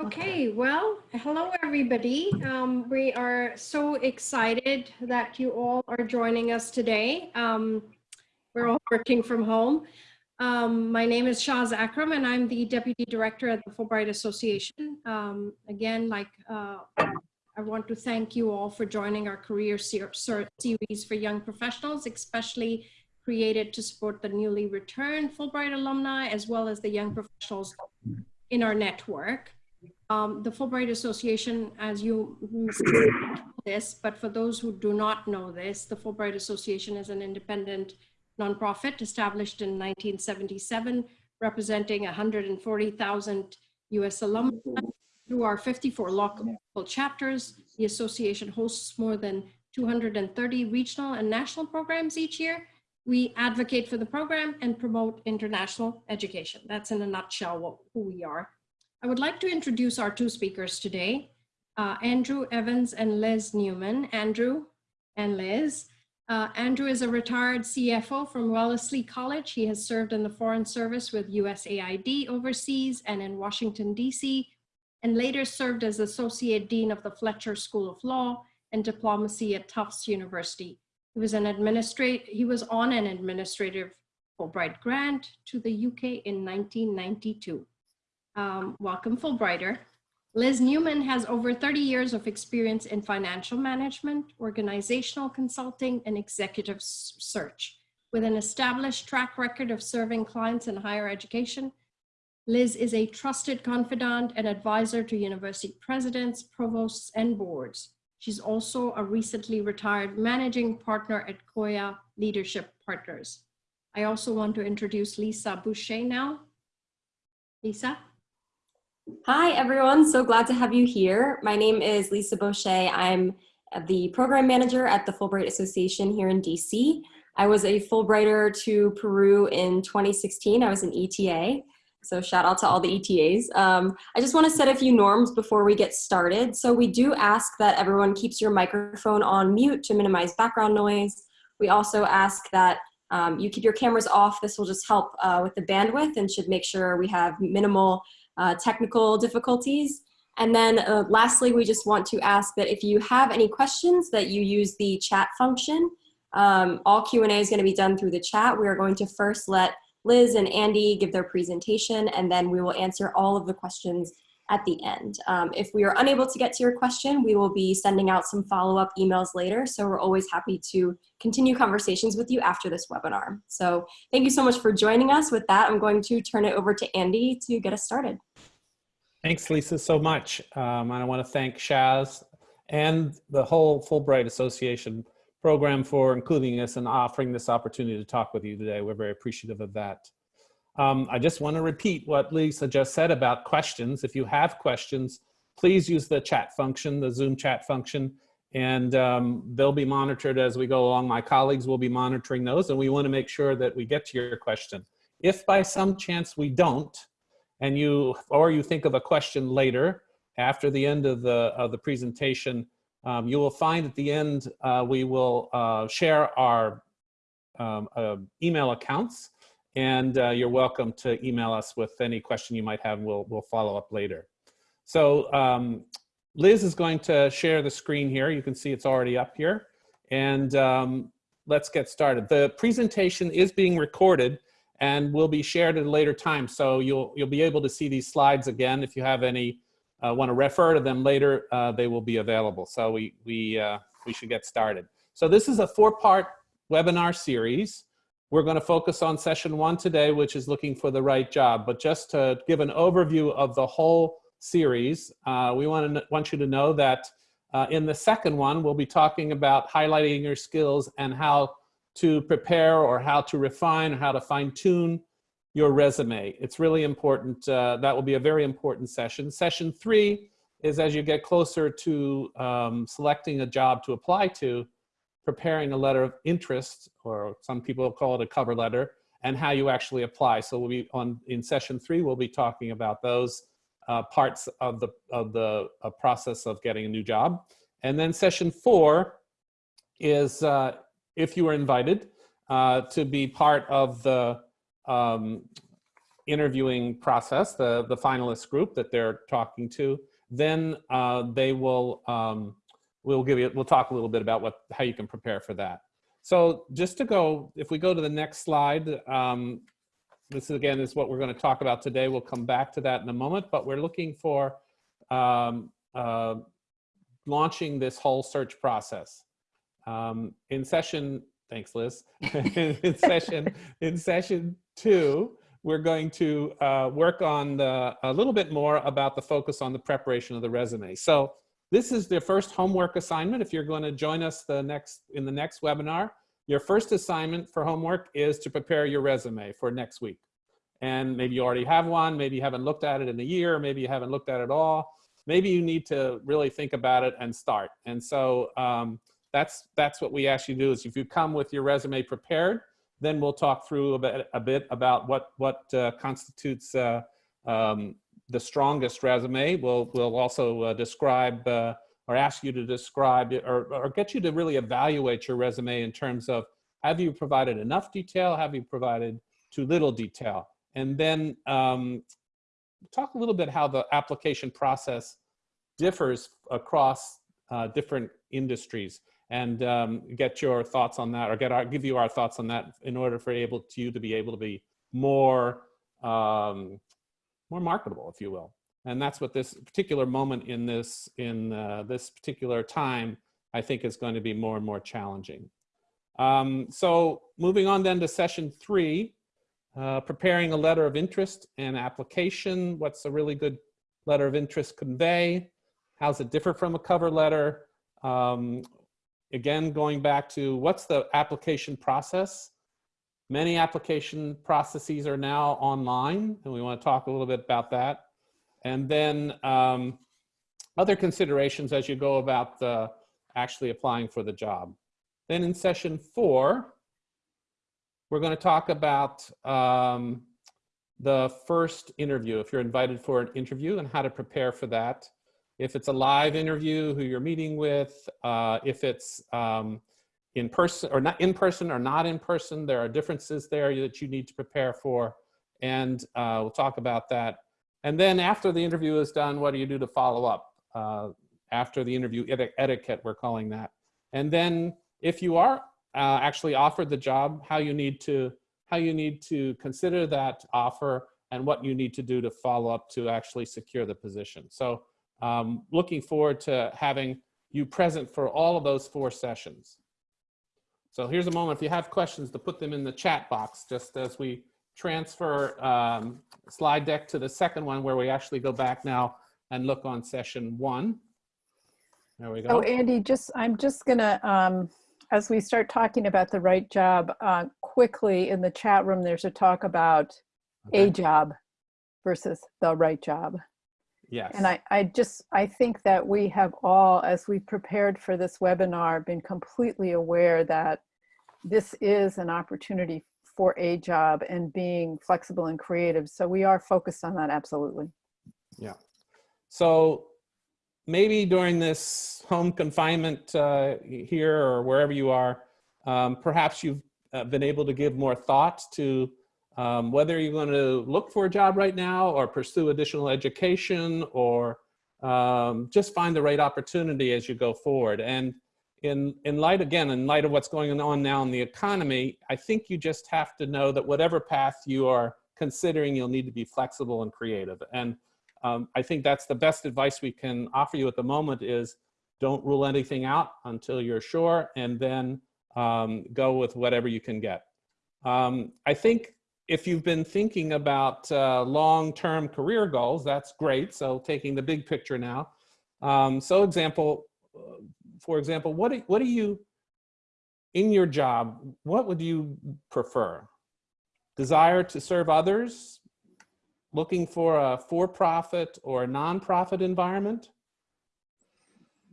Okay, well, hello, everybody. Um, we are so excited that you all are joining us today. Um, we're all working from home. Um, my name is Shaz Akram, and I'm the Deputy Director at the Fulbright Association. Um, again, like uh, I want to thank you all for joining our career ser series for young professionals, especially created to support the newly returned Fulbright alumni, as well as the young professionals in our network. Um, the Fulbright Association, as you know this, but for those who do not know this, the Fulbright Association is an independent nonprofit established in 1977, representing 140,000 US alumni. Through our 54 local chapters, the association hosts more than 230 regional and national programs each year. We advocate for the program and promote international education. That's in a nutshell what, who we are. I would like to introduce our two speakers today, uh, Andrew Evans and Liz Newman. Andrew and Liz. Uh, Andrew is a retired CFO from Wellesley College. He has served in the Foreign Service with USAID overseas and in Washington, DC, and later served as Associate Dean of the Fletcher School of Law and Diplomacy at Tufts University. He was an he was on an administrative Fulbright grant to the UK in 1992. Um, welcome Fulbrighter. Liz Newman has over 30 years of experience in financial management, organizational consulting, and executive search. With an established track record of serving clients in higher education, Liz is a trusted confidant and advisor to university presidents, provosts, and boards. She's also a recently retired managing partner at Koya Leadership Partners. I also want to introduce Lisa Boucher now. Lisa? Hi, everyone. So glad to have you here. My name is Lisa Boucher. I'm the program manager at the Fulbright Association here in DC. I was a Fulbrighter to Peru in 2016. I was an ETA. So shout out to all the ETAs. Um, I just want to set a few norms before we get started. So we do ask that everyone keeps your microphone on mute to minimize background noise. We also ask that um, you keep your cameras off. This will just help uh, with the bandwidth and should make sure we have minimal uh, technical difficulties. And then uh, lastly, we just want to ask that if you have any questions that you use the chat function. Um, all Q&A is gonna be done through the chat. We are going to first let Liz and Andy give their presentation and then we will answer all of the questions at the end. Um, if we are unable to get to your question, we will be sending out some follow-up emails later. So we're always happy to continue conversations with you after this webinar. So thank you so much for joining us. With that, I'm going to turn it over to Andy to get us started. Thanks, Lisa, so much. Um, I want to thank Shaz and the whole Fulbright Association program for including us and offering this opportunity to talk with you today. We're very appreciative of that. Um, I just want to repeat what Lisa just said about questions. If you have questions, please use the chat function, the Zoom chat function, and um, they'll be monitored as we go along. My colleagues will be monitoring those, and we want to make sure that we get to your question. If by some chance we don't, and you, or you think of a question later, after the end of the, of the presentation, um, you will find at the end, uh, we will uh, share our um, uh, email accounts and uh, you're welcome to email us with any question you might have. We'll, we'll follow up later. So um, Liz is going to share the screen here. You can see it's already up here. And um, let's get started. The presentation is being recorded and will be shared at a later time. So you'll, you'll be able to see these slides again. If you have any, uh, want to refer to them later, uh, they will be available. So we, we, uh, we should get started. So this is a four-part webinar series. We're going to focus on session one today, which is looking for the right job. But just to give an overview of the whole series, uh, we want, to, want you to know that uh, in the second one, we'll be talking about highlighting your skills and how to prepare or how to refine or how to fine tune your resume. It's really important. Uh, that will be a very important session. Session three is as you get closer to um, selecting a job to apply to, preparing a letter of interest, or some people call it a cover letter, and how you actually apply. So we'll be on in session three, we'll be talking about those uh, parts of the, of the uh, process of getting a new job. And then session four is uh, if you are invited uh, to be part of the um, interviewing process, the, the finalist group that they're talking to, then uh, they will, um, we'll give you, we'll talk a little bit about what, how you can prepare for that. So just to go, if we go to the next slide, um, this again is what we're going to talk about today. We'll come back to that in a moment, but we're looking for um, uh, launching this whole search process. Um, in session, thanks Liz, in session, in session two, we're going to uh, work on the, a little bit more about the focus on the preparation of the resume. So this is the first homework assignment. If you're going to join us the next in the next webinar, your first assignment for homework is to prepare your resume for next week. And maybe you already have one, maybe you haven't looked at it in a year, maybe you haven't looked at it all. Maybe you need to really think about it and start. And so um, that's, that's what we ask you to do is if you come with your resume prepared, then we'll talk through a bit, a bit about what, what uh, constitutes uh, um, the strongest resume. We'll, we'll also uh, describe uh, or ask you to describe or, or get you to really evaluate your resume in terms of have you provided enough detail? Have you provided too little detail? And then um, talk a little bit how the application process differs across uh, different industries and um, get your thoughts on that or get our, give you our thoughts on that in order for able to you to be able to be more um, more marketable, if you will. And that's what this particular moment in this, in uh, this particular time, I think is going to be more and more challenging. Um, so moving on then to session three, uh, preparing a letter of interest and application. What's a really good letter of interest convey? How's it differ from a cover letter? Um, again, going back to what's the application process? Many application processes are now online, and we want to talk a little bit about that. And then um, other considerations as you go about the, actually applying for the job. Then in session four, we're going to talk about um, the first interview, if you're invited for an interview and how to prepare for that. If it's a live interview, who you're meeting with, uh, if it's um, in person or not in person or not in person. There are differences there that you need to prepare for. And uh, we'll talk about that. And then after the interview is done, what do you do to follow up? Uh, after the interview etiquette, we're calling that. And then if you are uh, actually offered the job, how you need to how you need to consider that offer and what you need to do to follow up to actually secure the position. So um, looking forward to having you present for all of those four sessions. So here's a moment if you have questions to put them in the chat box just as we transfer um, slide deck to the second one where we actually go back now and look on session one. There we go. Oh, Andy, just I'm just gonna, um, as we start talking about the right job, uh, quickly in the chat room, there's a talk about a job versus the right job. Yes. And I, I just, I think that we have all, as we prepared for this webinar, been completely aware that this is an opportunity for a job and being flexible and creative. So we are focused on that, absolutely. Yeah. So maybe during this home confinement uh, here or wherever you are, um, perhaps you've uh, been able to give more thought to um, whether you're going to look for a job right now or pursue additional education or um, just find the right opportunity as you go forward. And in, in light, again, in light of what's going on now in the economy, I think you just have to know that whatever path you are considering, you'll need to be flexible and creative. And um, I think that's the best advice we can offer you at the moment is don't rule anything out until you're sure and then um, go with whatever you can get. Um, I think if you've been thinking about uh, long-term career goals, that's great. So taking the big picture now. Um, so example, uh, for example, what do, what do you, in your job, what would you prefer? Desire to serve others? Looking for a for-profit or a non-profit environment?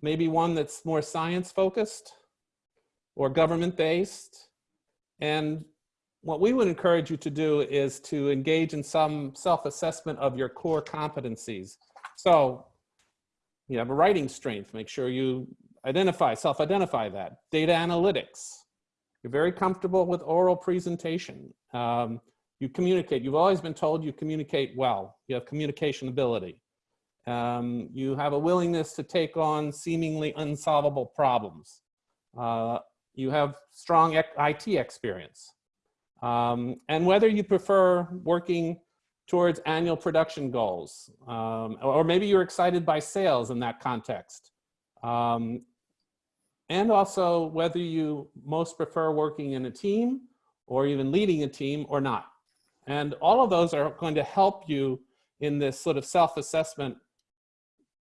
Maybe one that's more science-focused or government-based? And what we would encourage you to do is to engage in some self-assessment of your core competencies. So you have a writing strength, make sure you identify, self-identify that. Data analytics, you're very comfortable with oral presentation. Um, You communicate. You've always been told you communicate well. You have communication ability. Um, you have a willingness to take on seemingly unsolvable problems. Uh, you have strong IT experience. Um, and whether you prefer working towards annual production goals, um, or maybe you're excited by sales in that context. Um, and also whether you most prefer working in a team or even leading a team or not. And all of those are going to help you in this sort of self-assessment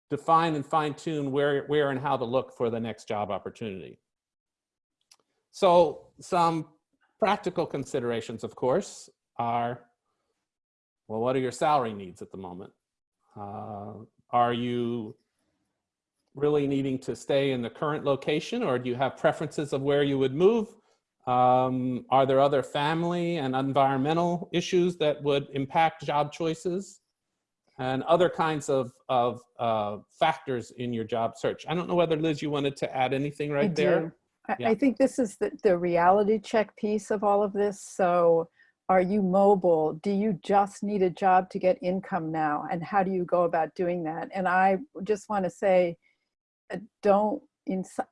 define and fine tune where, where and how to look for the next job opportunity. So some practical considerations, of course, are, well, what are your salary needs at the moment? Uh, are you really needing to stay in the current location or do you have preferences of where you would move? Um, are there other family and environmental issues that would impact job choices? And other kinds of, of uh, factors in your job search. I don't know whether Liz, you wanted to add anything right I there? I, Yeah. I think this is the, the reality check piece of all of this. So are you mobile? Do you just need a job to get income now? And how do you go about doing that? And I just want to say, uh, don't,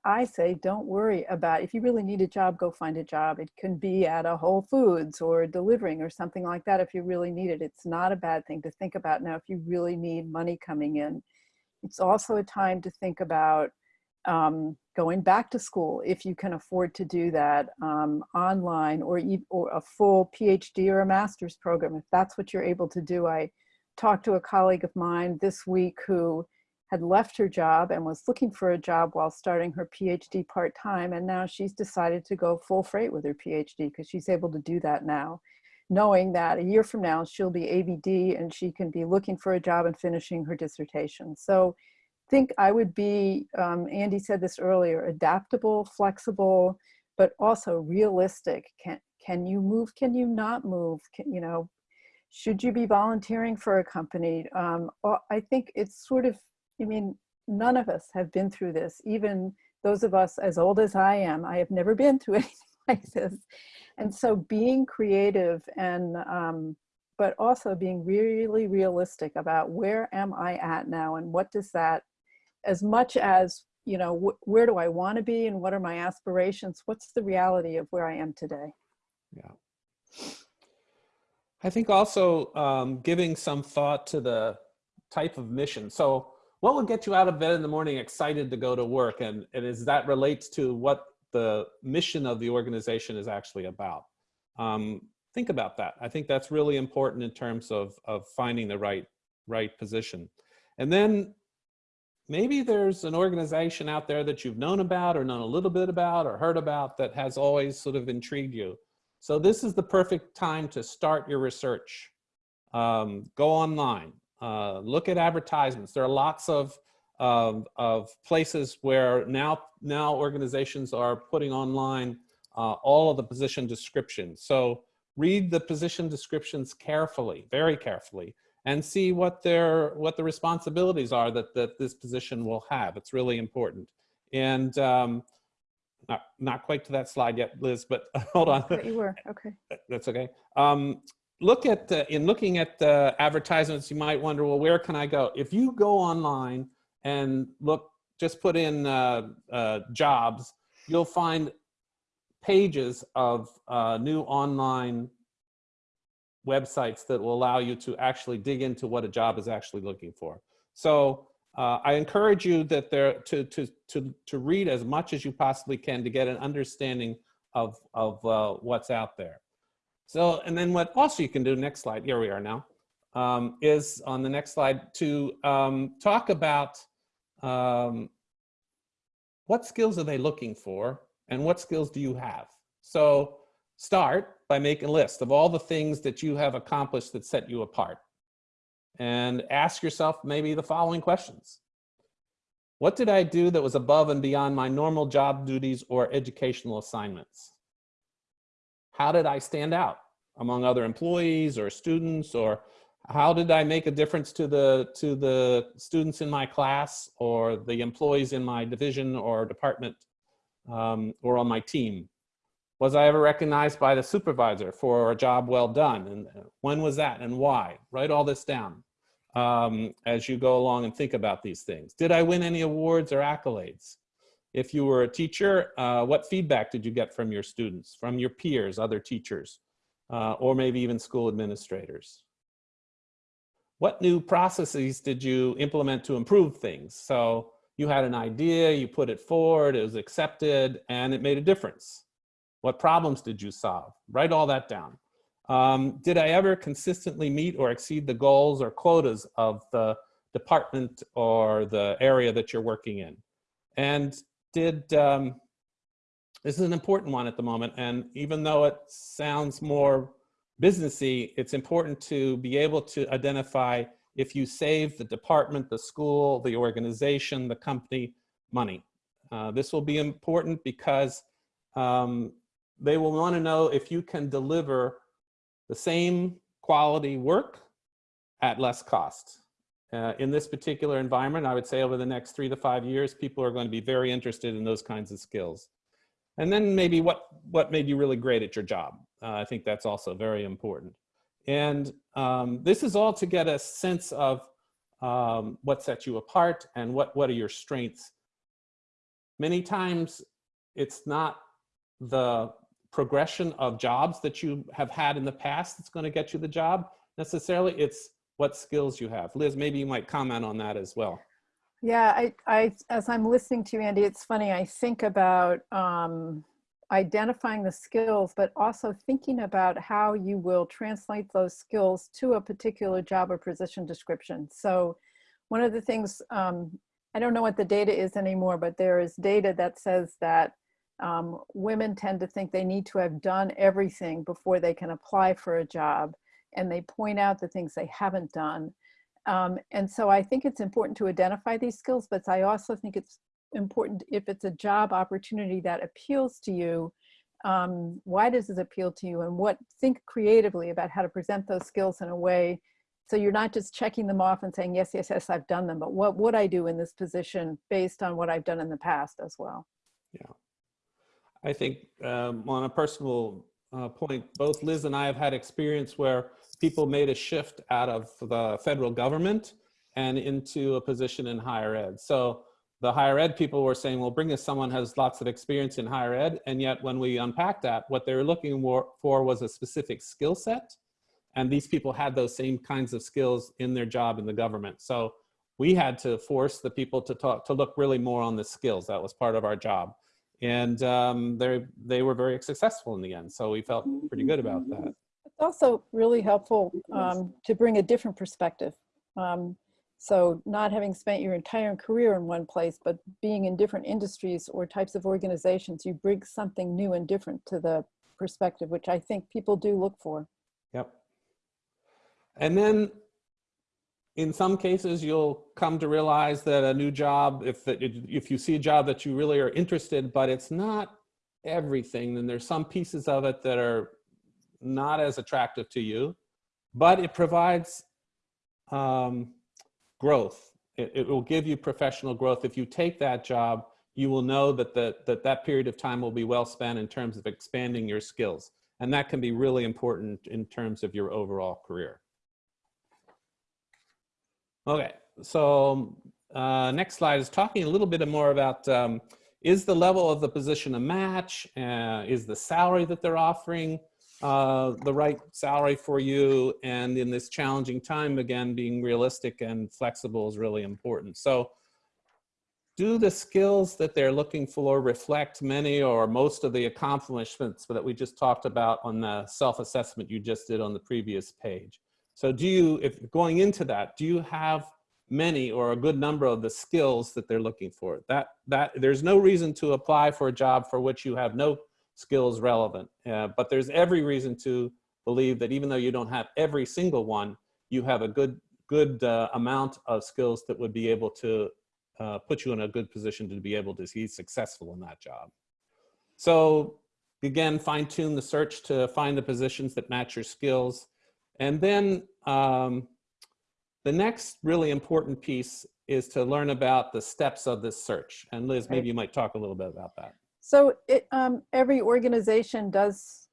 I say, don't worry about, if you really need a job, go find a job. It can be at a Whole Foods or delivering or something like that if you really need it. It's not a bad thing to think about now if you really need money coming in. It's also a time to think about um, going back to school if you can afford to do that um, online or, or a full PhD or a master's program if that's what you're able to do. I talked to a colleague of mine this week who had left her job and was looking for a job while starting her PhD part-time and now she's decided to go full freight with her PhD because she's able to do that now knowing that a year from now she'll be ABD and she can be looking for a job and finishing her dissertation. So think I would be, um, Andy said this earlier, adaptable, flexible, but also realistic. Can, can you move? Can you not move? Can, you know, should you be volunteering for a company? Um, I think it's sort of, I mean, none of us have been through this. Even those of us as old as I am, I have never been through anything like this. And so being creative and, um, but also being really realistic about where am I at now and what does that as much as you know wh- where do i want to be and what are my aspirations what's the reality of where i am today Yeah. I think also um, giving some thought to the type of mission. So what would get you out of bed in the morning excited to go to work? And, and is that relates to what the mission of the organization is actually about? Um, think about that. I think that's really important in terms of, of finding the right, right position. And then maybe there's an organization out there that you've known about or known a little bit about or heard about that has always sort of intrigued you. So this is the perfect time to start your research. Um, go online, uh, look at advertisements. There are lots of, of, of places where now, now organizations are putting online uh, all of the position descriptions. So read the position descriptions carefully, very carefully, and see what their what the responsibilities are that that this position will have. It's really important. And um, not not quite to that slide yet, Liz, but hold on. But you were okay That's okay. Um, look at the, in looking at the advertisements, you might wonder, well, where can I go? If you go online and look, just put in uh, uh, jobs, you'll find pages of uh, new online websites that will allow you to actually dig into what a job is actually looking for. So uh, I encourage you that there to, to, to, to read as much as you possibly can to get an understanding of, of uh, what's out there. So, and then what also you can do, next slide, here we are now, um, is on the next slide to um, talk about um, what skills are they looking for and what skills do you have? So start by making a list of all the things that you have accomplished that set you apart. And ask yourself maybe the following questions. What did I do that was above and beyond my normal job duties or educational assignments? How did I stand out among other employees or students or how did I make a difference to the to the students in my class or the employees in my division or department um, or on my team? Was I ever recognized by the supervisor for a job well done? And when was that and why? Write all this down um, as you go along and think about these things. Did I win any awards or accolades? If you were a teacher, uh, what feedback did you get from your students, from your peers, other teachers, uh, or maybe even school administrators? What new processes did you implement to improve things? So you had an idea, you put it forward, it was accepted, and it made a difference. What problems did you solve? Write all that down. Um, did I ever consistently meet or exceed the goals or quotas of the department or the area that you're working in? And did, um, this is an important one at the moment, and even though it sounds more businessy, it's important to be able to identify if you save the department, the school, the organization, the company money. Uh, this will be important because um, they will want to know if you can deliver the same quality work at less cost. Uh, in this particular environment, I would say over the next three to five years, people are going to be very interested in those kinds of skills. And then maybe what, what made you really great at your job? Uh, I think that's also very important. And um, this is all to get a sense of um, what sets you apart and what, what are your strengths. Many times it's not the progression of jobs that you have had in the past that's going to get you the job necessarily. It's what skills you have. Liz, maybe you might comment on that as well. Yeah, I, I, as I'm listening to you, Andy, it's funny. I think about um, identifying the skills, but also thinking about how you will translate those skills to a particular job or position description. So one of the things, um, I don't know what the data is anymore, but there is data that says that um, women tend to think they need to have done everything before they can apply for a job. And they point out the things they haven't done. Um, and so I think it's important to identify these skills, but I also think it's important if it's a job opportunity that appeals to you, um, why does this appeal to you and what, think creatively about how to present those skills in a way so you're not just checking them off and saying, yes, yes, yes, I've done them, but what would I do in this position based on what I've done in the past as well? Yeah. I think um, on a personal uh, point, both Liz and I have had experience where people made a shift out of the federal government and into a position in higher ed. So the higher ed people were saying, well, bring us someone who has lots of experience in higher ed. And yet when we unpacked that, what they were looking for was a specific skill set. And these people had those same kinds of skills in their job in the government. So we had to force the people to talk, to look really more on the skills. That was part of our job. And um, they, they were very successful in the end. So we felt pretty good about that. It's also really helpful um, to bring a different perspective. Um, so not having spent your entire career in one place, but being in different industries or types of organizations, you bring something new and different to the perspective, which I think people do look for. Yep. And then in some cases, you'll come to realize that a new job, if, if you see a job that you really are interested, but it's not everything, then there's some pieces of it that are not as attractive to you, but it provides um, growth. It, it, will give you professional growth. If you take that job, you will know that, the, that that period of time will be well spent in terms of expanding your skills. And that can be really important in terms of your overall career. Okay, so uh, next slide is talking a little bit more about um, is the level of the position a match? Uh, is the salary that they're offering uh, the right salary for you? And in this challenging time, again, being realistic and flexible is really important. So do the skills that they're looking for reflect many or most of the accomplishments that we just talked about on the self-assessment you just did on the previous page? So do you, if going into that, do you have many or a good number of the skills that they're looking for? That, that There's no reason to apply for a job for which you have no skills relevant, uh, but there's every reason to believe that even though you don't have every single one, you have a good, good uh, amount of skills that would be able to uh, put you in a good position to be able to be successful in that job. So again, fine tune the search to find the positions that match your skills. And then um, the next really important piece is to learn about the steps of this search. And Liz, maybe you might talk a little bit about that. So it, um, every organization does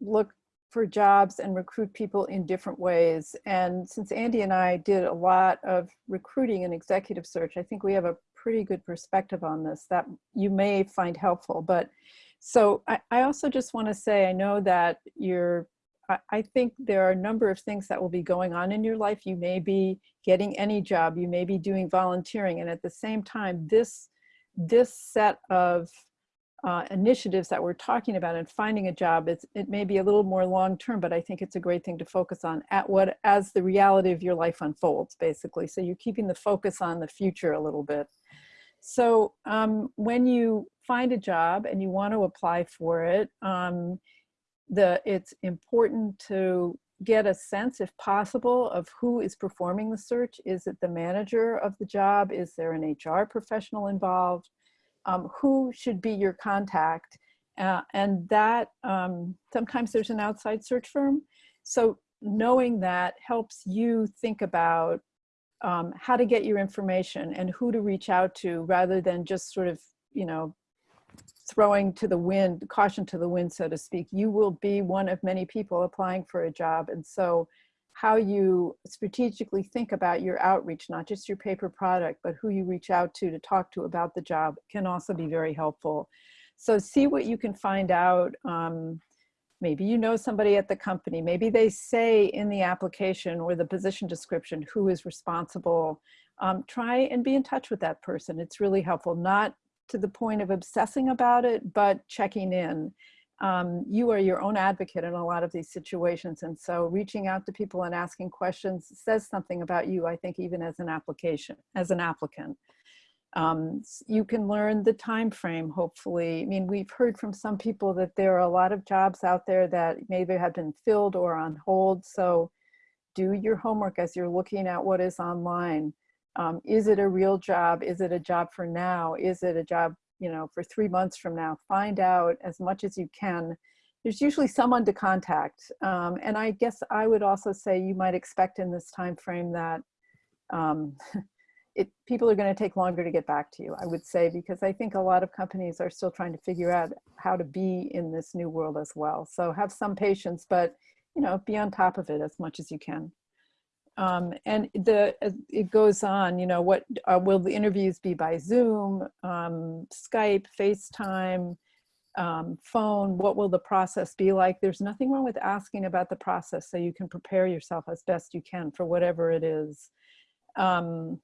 look for jobs and recruit people in different ways. And since Andy and I did a lot of recruiting and executive search, I think we have a pretty good perspective on this that you may find helpful. But so I, I also just want to say, I know that you're, I, think there are a number of things that will be going on in your life. You may be getting any job, you may be doing volunteering. And at the same time, this, this set of uh, initiatives that we're talking about and finding a job, it's, it may be a little more long-term, but I think it's a great thing to focus on at what, as the reality of your life unfolds, basically. So you're keeping the focus on the future a little bit. So um, when you find a job and you want to apply for it, um, the, it's important to get a sense, if possible, of who is performing the search. Is it the manager of the job? Is there an HR professional involved? um, who should be your contact. Uh, and that um, sometimes there's an outside search firm. So knowing that helps you think about um, how to get your information and who to reach out to rather than just sort of, you know, throwing to the wind, caution to the wind, so to speak. You will be one of many people applying for a job. And so how you strategically think about your outreach, not just your paper product, but who you reach out to to talk to about the job can also be very helpful. So see what you can find out. Um, maybe you know somebody at the company. Maybe they say in the application or the position description who is responsible. Um, try and be in touch with that person. It's really helpful, not to the point of obsessing about it, but checking in um, you are your own advocate in a lot of these situations. And so reaching out to people and asking questions says something about you, I think, even as an application, as an applicant. Um, you can learn the time frame, hopefully. I mean, we've heard from some people that there are a lot of jobs out there that maybe have been filled or on hold. So do your homework as you're looking at what is online. Um, is it a real job? Is it a job for now? Is it a job you know, for three months from now, find out as much as you can. There's usually someone to contact. Um, and I guess I would also say you might expect in this time frame that um, it, people are going to take longer to get back to you, I would say, because I think a lot of companies are still trying to figure out how to be in this new world as well. So have some patience, but you know, be on top of it as much as you can. Um, and the it goes on, you know, what uh, will the interviews be by Zoom, um, Skype, FaceTime, um, phone? What will the process be like? There's nothing wrong with asking about the process so you can prepare yourself as best you can for whatever it is. Um,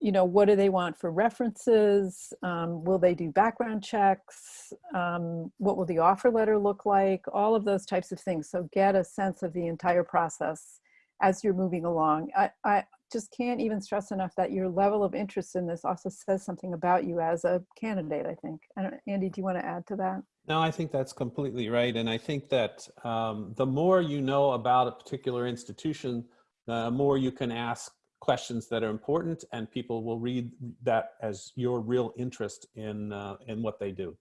you know, what do they want for references? Um, will they do background checks? Um, what will the offer letter look like? All of those types of things. So get a sense of the entire process as you're moving along. I, I just can't even stress enough that your level of interest in this also says something about you as a candidate, I think. I Andy, do you want to add to that? No, I think that's completely right. And I think that um, the more you know about a particular institution, the more you can ask questions that are important and people will read that as your real interest in, uh, in what they do.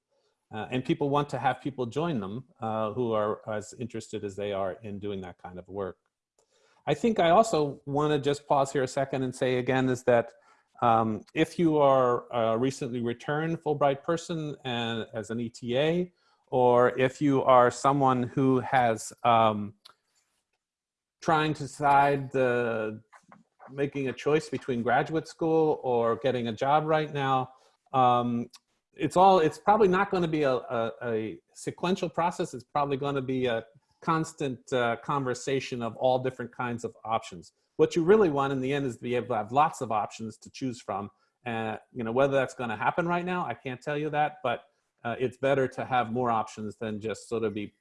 Uh, and people want to have people join them uh, who are as interested as they are in doing that kind of work. I think I also want to just pause here a second and say again is that um, if you are a recently returned Fulbright person and as an ETA, or if you are someone who has um, trying to decide the making a choice between graduate school or getting a job right now, um, it's all, it's probably not going to be a, a, a sequential process. It's probably going to be a constant uh, conversation of all different kinds of options. What you really want in the end is to be able to have lots of options to choose from. And uh, you know whether that's going to happen right now, I can't tell you that, but uh, it's better to have more options than just sort of be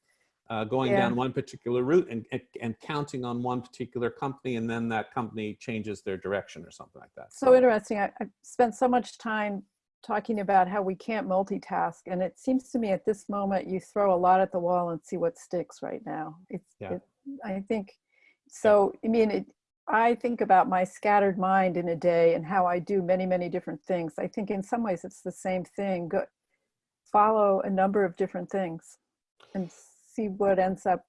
uh, going Yeah. down one particular route and, and, and counting on one particular company and then that company changes their direction or something like that. So interesting. I, I've spent so much time talking about how we can't multitask. And it seems to me at this moment, you throw a lot at the wall and see what sticks right now. It's, Yeah. it, I think, so, I mean, it, I think about my scattered mind in a day and how I do many, many different things. I think in some ways it's the same thing. Go, follow a number of different things and see what ends up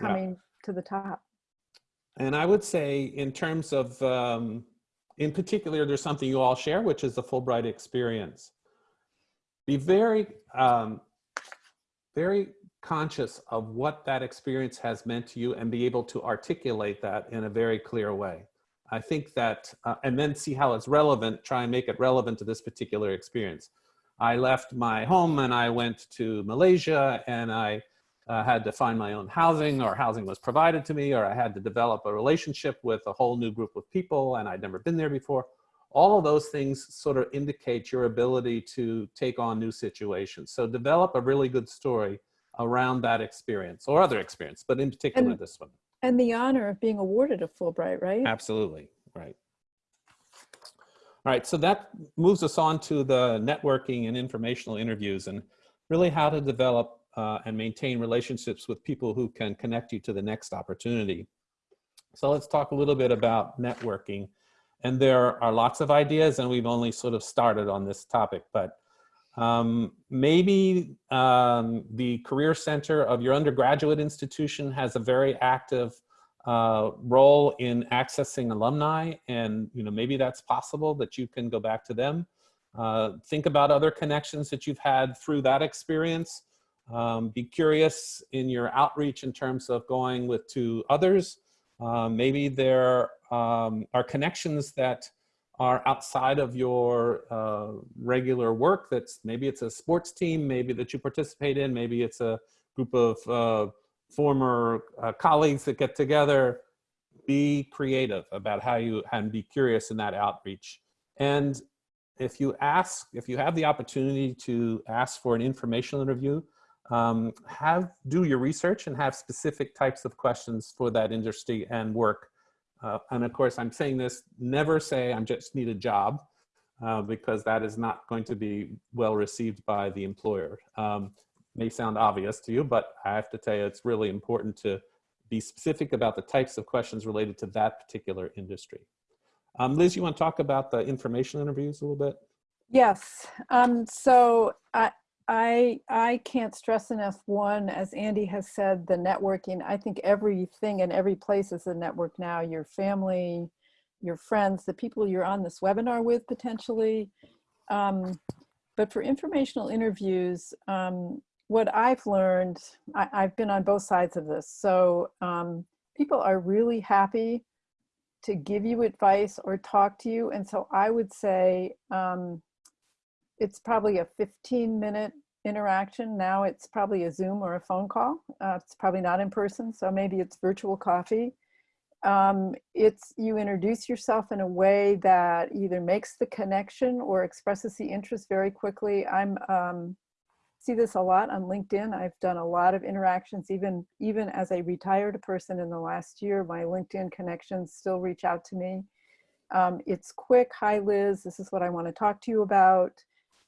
Yeah. coming to the top. And I would say in terms of, um, in particular, there's something you all share, which is the Fulbright experience. be very, um, very conscious of what that experience has meant to you and be able to articulate that in a very clear way. I think that, uh, and then see how it's relevant, try and make it relevant to this particular experience. I left my home and I went to Malaysia and I uh, had to find my own housing or housing was provided to me or I had to develop a relationship with a whole new group of people and I'd never been there before. All of those things sort of indicate your ability to take on new situations. So develop a really good story around that experience or other experience, but in particular And- this one. And the honor of being awarded a Fulbright, right? Absolutely, right. All right, so that moves us on to the networking and informational interviews and really how to develop uh, and maintain relationships with people who can connect you to the next opportunity. So let's talk a little bit about networking. And there are lots of ideas and we've only sort of started on this topic, but um, maybe um, the Career Center of your undergraduate institution has a very active uh, role in accessing alumni and you know maybe that's possible that you can go back to them. Uh, think about other connections that you've had through that experience. Um, be curious in your outreach in terms of going with to others. Uh, maybe there um, are connections that are outside of your uh, regular work that's maybe it's a sports team maybe that you participate in maybe it's a group of uh, former uh, colleagues that get together be creative about how you and be curious in that outreach and if you ask if you have the opportunity to ask for an informational interview um, have do your research and have specific types of questions for that industry and work uh, and of course, I'm saying this, never say I'm just need a job uh, because that is not going to be well received by the employer. Um, may sound obvious to you, but I have to tell you, it's really important to be specific about the types of questions related to that particular industry. Um, Liz, you want to talk about the information interviews a little bit? Yes. Um, so I, I, I can't stress enough, one, as Andy has said, the networking. I think everything and every place is a network now. Your family, your friends, the people you're on this webinar with potentially. Um, but for informational interviews, um, what I've learned, I, I've been on both sides of this. So um, people are really happy to give you advice or talk to you. And so I would say, um, it's probably a 15 minute interaction. Now it's probably a Zoom or a phone call. Uh, it's probably not in person, so maybe it's virtual coffee. Um, it's you introduce yourself in a way that either makes the connection or expresses the interest very quickly. I'm um, see this a lot on LinkedIn. I've done a lot of interactions, even even as a retired person in the last year. My LinkedIn connections still reach out to me. Um, it's quick. Hi, Liz. This is what I want to talk to you about.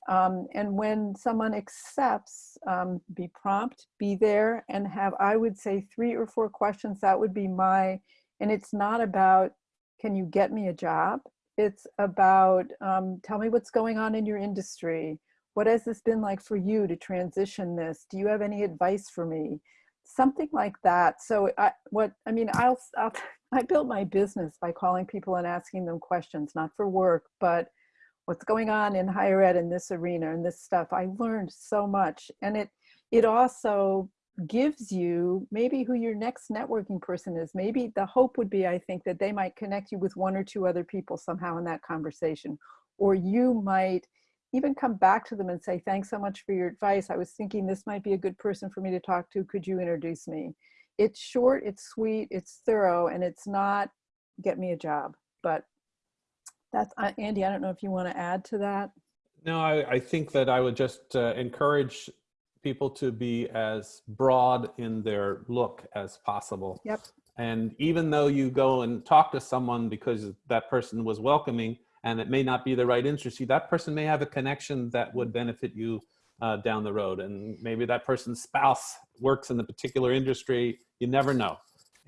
Um, and when someone accepts, um, be prompt, be there, and have, I would say, three or four questions. That would be my, and it's not about, can you get me a job? It's about, um, tell me what's going on in your industry. What has this been like for you to transition this? Do you have any advice for me? Something like that. So I, what, I mean, I'll, I'll, I built my business by calling people and asking them questions, not for work, but what's going on in higher ed in this arena and this stuff. I learned so much. And it, it also gives you maybe who your next networking person is. Maybe the hope would be, I think, that they might connect you with one or two other people somehow in that conversation. Or you might even come back to them and say, thanks so much for your advice. I was thinking this might be a good person for me to talk to. Could you introduce me? It's short, it's sweet, it's thorough, and it's not get me a job. But that's, uh, Andy, I don't know if you want to add to that. No, I, I think that I would just uh, encourage people to be as broad in their look as possible. Yep. And even though you go and talk to someone because that person was welcoming and it may not be the right industry, that person may have a connection that would benefit you uh, down the road. And maybe that person's spouse works in the particular industry. You never know.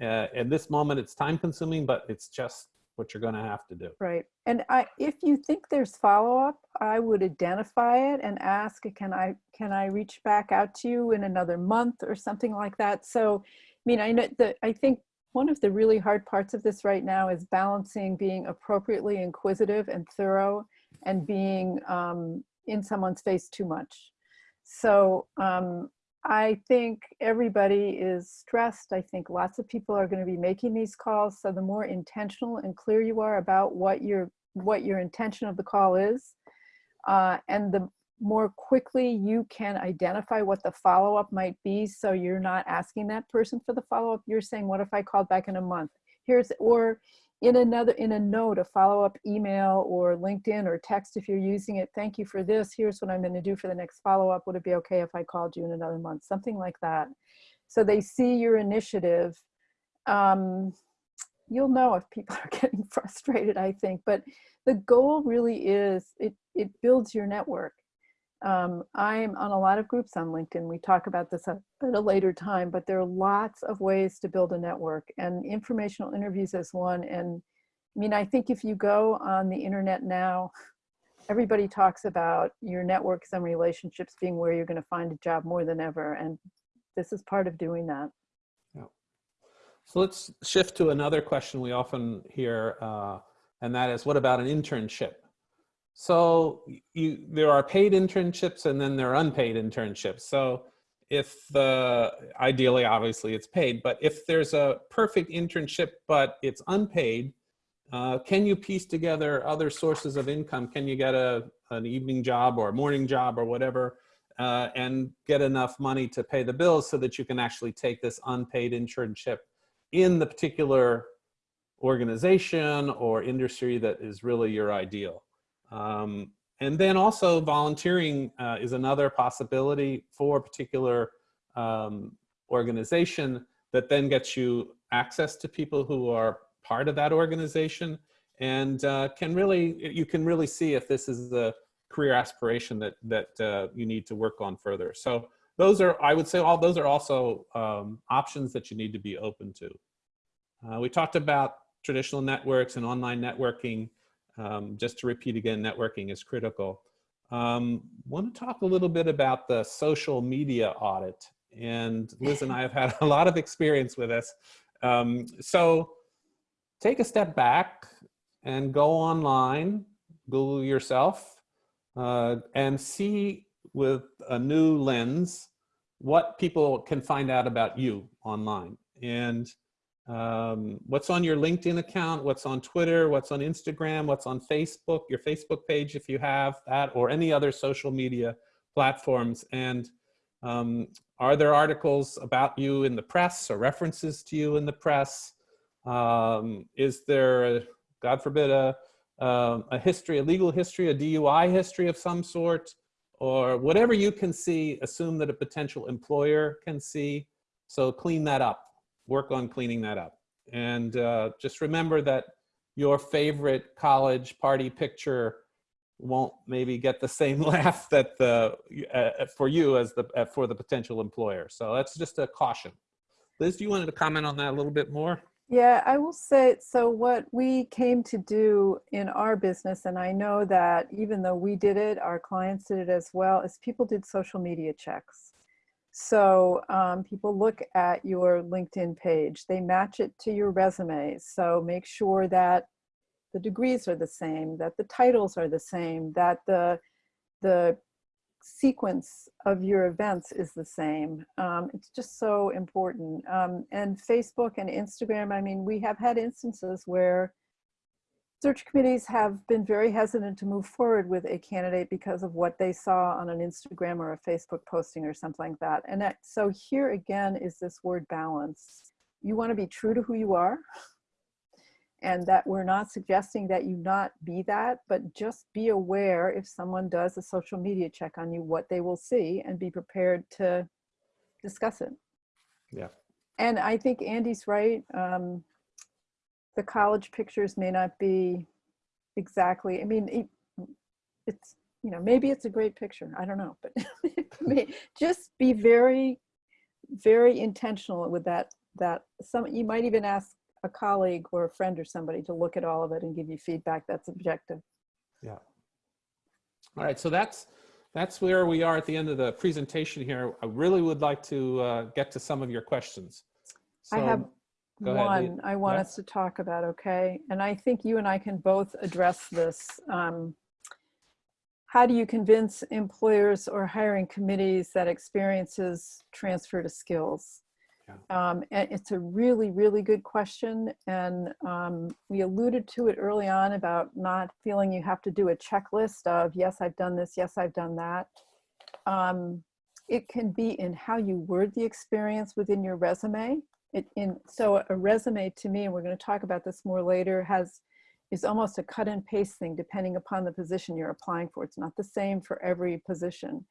Uh, at this moment, it's time consuming, but it's just what you're going to have to do. Right. And I, if you think there's follow-up, I would identify it and ask, can I, can I reach back out to you in another month or something like that? So, I mean, I know that I think one of the really hard parts of this right now is balancing being appropriately inquisitive and thorough and being um, in someone's face too much. So um, I think everybody is stressed. I think lots of people are going to be making these calls. So the more intentional and clear you are about what your what your intention of the call is, uh, and the more quickly you can identify what the follow-up might be so you're not asking that person for the follow-up you're saying what if i called back in a month here's or in another in a note a follow-up email or linkedin or text if you're using it thank you for this. Here's what i'm going to do for the next follow-up. Would it be okay if i called you in another month? Something like that. So they see your initiative um, you'll know if people are getting frustrated i think. But the goal really is it it builds your network um, I'm on a lot of groups on LinkedIn. We talk about this at a later time, but there are lots of ways to build a network and informational interviews is one. And I mean, I think if you go on the internet now, everybody talks about your networks and relationships being where you're going to find a job more than ever. And this is part of doing that. Yeah. So let's shift to another question we often hear, uh, and that is, what about an internship? So you, there are paid internships and then there are unpaid internships. So if the, ideally, obviously it's paid, but if there's a perfect internship, but it's unpaid, uh, can you piece together other sources of income? Can you get a, an evening job or a morning job or whatever uh, and get enough money to pay the bills so that you can actually take this unpaid internship in the particular organization or industry that is really your ideal? Um, and then also volunteering uh, is another possibility for a particular um, organization that then gets you access to people who are part of that organization and uh, can really, you can really see if this is the career aspiration that, that uh, you need to work on further. So those are, I would say all those are also um, options that you need to be open to. Uh, we talked about traditional networks and online networking. Um, just to repeat again, networking is critical. Um, want to talk a little bit about the social media audit. And Liz and I have had a lot of experience with this. Um, so take a step back and go online, Google yourself, uh, and see with a new lens what people can find out about you online. And um, what's on your LinkedIn account, what's on Twitter, what's on Instagram, what's on Facebook, your Facebook page if you have that, or any other social media platforms. And um, are there articles about you in the press or references to you in the press? Um, is there, God forbid, a, a history, a legal history, a DUI history of some sort? Or whatever you can see, assume that a potential employer can see. So clean that up work on cleaning that up. And uh, just remember that your favorite college party picture won't maybe get the same laugh that the uh, for you as the uh, for the potential employer. So that's just a caution. Liz, do you wanted to comment on that a little bit more? Yeah, I will say, so what we came to do in our business, and I know that even though we did it, our clients did it as well, is people did social media checks. So um, people look at your LinkedIn page, they match it to your resume. So make sure that the degrees are the same, that the titles are the same, that the, the sequence of your events is the same. Um, it's just so important. Um, and Facebook and Instagram, I mean, we have had instances where Search committees have been very hesitant to move forward with a candidate because of what they saw on an Instagram or a Facebook posting or something like that. And that, so here again is this word balance. You want to be true to who you are and that we're not suggesting that you not be that, but just be aware if someone does a social media check on you, what they will see and be prepared to discuss it. Yeah. And I think Andy's right. Um, the college pictures may not be exactly, I mean, it, it's, you know, maybe it's a great picture. I don't know, but just be very, very intentional with that, that some, you might even ask a colleague or a friend or somebody to look at all of it and give you feedback that's objective. Yeah. All right, so that's that's where we are at the end of the presentation here. I really would like to uh, get to some of your questions. So, I have Go one Lee. I want Yeah. us to talk about, okay? And I think you and I can both address this. Um, how do you convince employers or hiring committees that experiences transfer to skills? Um, and it's a really, really good question. And um, we alluded to it early on about not feeling you have to do a checklist of, yes, I've done this, yes, I've done that. Um, it can be in how you word the experience within your resume. It, in, so a resume to me, and we're going to talk about this more later, has is almost a cut and paste thing depending upon the position you're applying for. It's not the same for every position.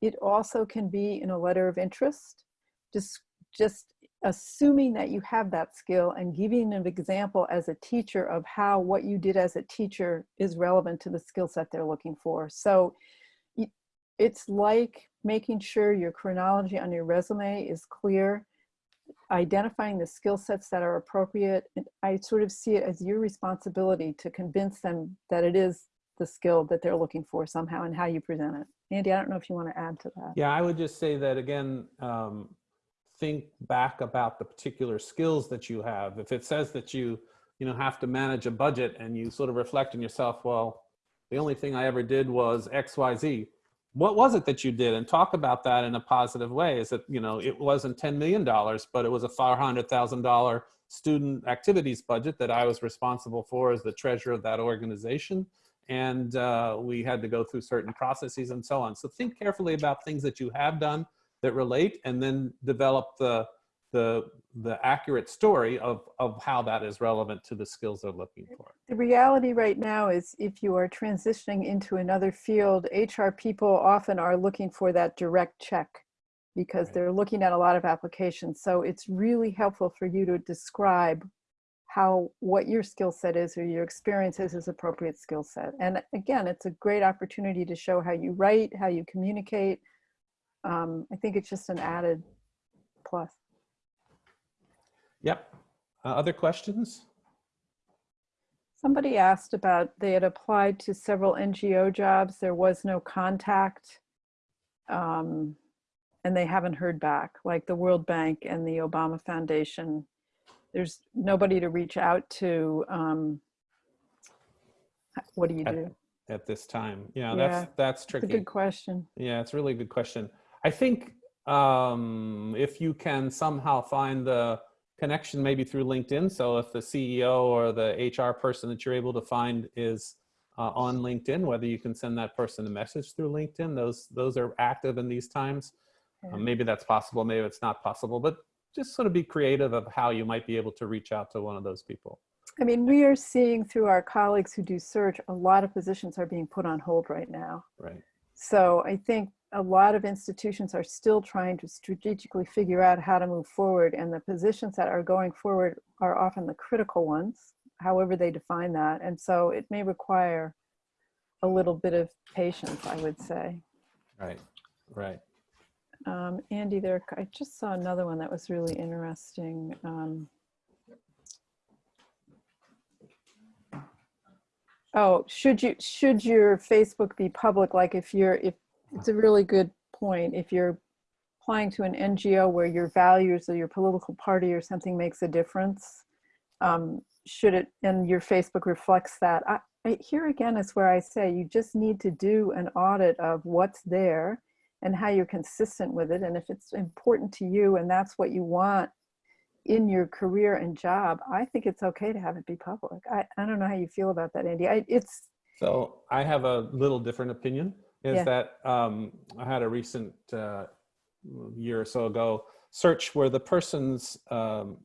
It also can be in a letter of interest, just, just assuming that you have that skill and giving an example as a teacher of how what you did as a teacher is relevant to the skill set they're looking for. So it's like making sure your chronology on your resume is clear, identifying the skill sets that are appropriate. And I sort of see it as your responsibility to convince them that it is the skill that they're looking for somehow and how you present it. Andy, I don't know if you want to add to that. Yeah, I would just say that again, um, think back about the particular skills that you have. If it says that you, you know, have to manage a budget and you sort of reflect on yourself, well, the only thing I ever did was X, Y, Z what was it that you did? And talk about that in a positive way. Is that you know it wasn't 10 million dollars but it was a 400,000 dollar student activities budget that I was responsible for as the treasurer of that organization. And uh, we had to go through certain processes and so on. So think carefully about things that you have done that relate and then develop the the the accurate story of of how that is relevant to the skills they're looking for. The reality right now is if you are transitioning into another field, HR people often are looking for that direct check because Right. they're looking at a lot of applications. So it's really helpful for you to describe how what your skill set is or your experience is is appropriate skill set. And again, it's a great opportunity to show how you write, how you communicate. Um, I think it's just an added plus. Yep. Uh, other questions? Somebody asked about, they had applied to several NGO jobs. There was no contact. Um, and they haven't heard back, like the World Bank and the Obama Foundation. There's nobody to reach out to. Um, what do you do? at this time? Yeah, Yeah, that's that's It's a good question. Yeah, it's really a really good question. I think um, if you can somehow find the connection maybe through LinkedIn, so if the CEO or the HR person that you're able to find is uh, on LinkedIn, whether you can send that person a message through LinkedIn, those those are active in these times. Um, maybe that's possible, maybe it's not possible, but just sort of be creative of how you might be able to reach out to one of those people. I mean, we are seeing through our colleagues who do search, a lot of positions are being put on hold right now. Right. So I think a lot of institutions are still trying to strategically figure out how to move forward and the positions that are going forward are often the critical ones, however they define that. And so it may require a little bit of patience, I would say. Right. Right. Um, Andy, there, I just saw another one that was really interesting. Um, oh, should you, should your Facebook be public? Like if you're, if, it's a really good point. If you're applying to an NGO where your values or your political party or something makes a difference, um, should it, and your Facebook reflects that. I, I, here again is where I say you just need to do an audit of what's there and how you're consistent with it. And if it's important to you and that's what you want in your career and job, I think it's okay to have it be public. I, I don't know how you feel about that, Andy. I, it's, So I have a little different opinion. Is Yeah. that um, I had a recent uh, year or so ago search where the person's um,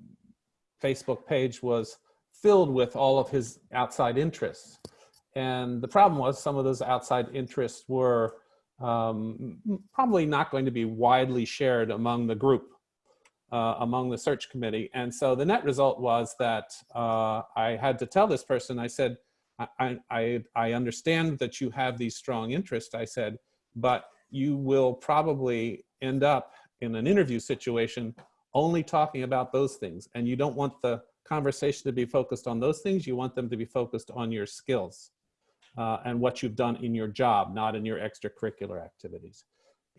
Facebook page was filled with all of his outside interests, and the problem was some of those outside interests were um, probably not going to be widely shared among the group, uh, among the search committee, and so the net result was that uh, I had to tell this person. I said. I, I, I understand that you have these strong interests, I said, but you will probably end up in an interview situation only talking about those things. And you don't want the conversation to be focused on those things. You want them to be focused on your skills uh, and what you've done in your job, not in your extracurricular activities.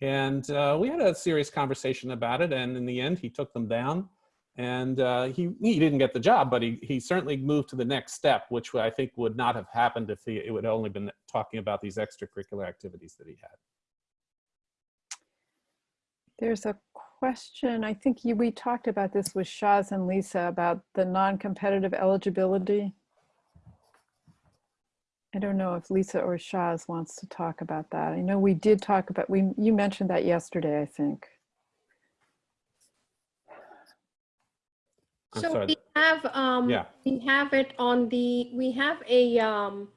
And uh, we had a serious conversation about it. And in the end, he took them down. And uh, he, he didn't get the job, but he, he certainly moved to the next step, which I think would not have happened if he it would only been talking about these extracurricular activities that he had. There's a question, I think you, we talked about this with Shaz and Lisa about the non-competitive eligibility. I don't know if Lisa or Shaz wants to talk about that. I know we did talk about, we, you mentioned that yesterday, I think. I'm So sorry. we have, um, Yeah. we have it on the, we have a, um,